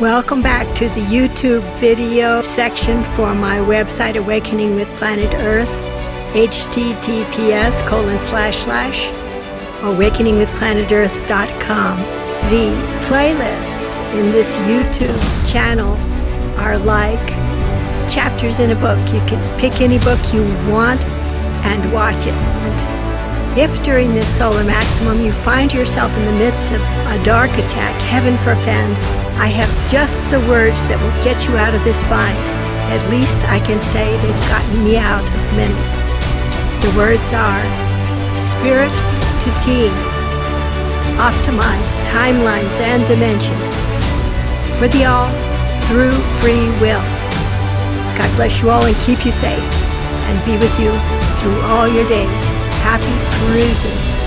Welcome back to the YouTube video section for my website, Awakening with Planet Earth, https colon slash slash awakeningwithplanetearth.com. The playlists in this YouTube channel are like chapters in a book. You can pick any book you want and watch it. If during this solar maximum you find yourself in the midst of a dark attack, heaven forfend, I have just the words that will get you out of this bind. At least I can say they've gotten me out of many. The words are spirit to team, optimize timelines and dimensions for the all through free will. God bless you all and keep you safe and be with you through all your days. Happy perusing.